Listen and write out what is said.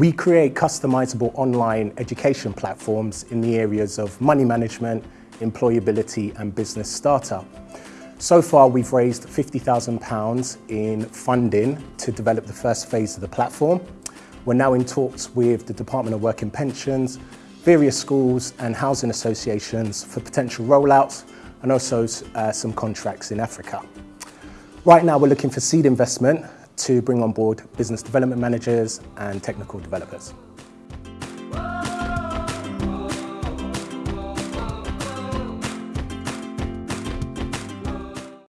We create customizable online education platforms in the areas of money management, employability and business startup. So far, we've raised £50,000 in funding to develop the first phase of the platform. We're now in talks with the Department of Work and Pensions, various schools and housing associations for potential rollouts and also uh, some contracts in Africa. Right now, we're looking for seed investment to bring on board business development managers and technical developers.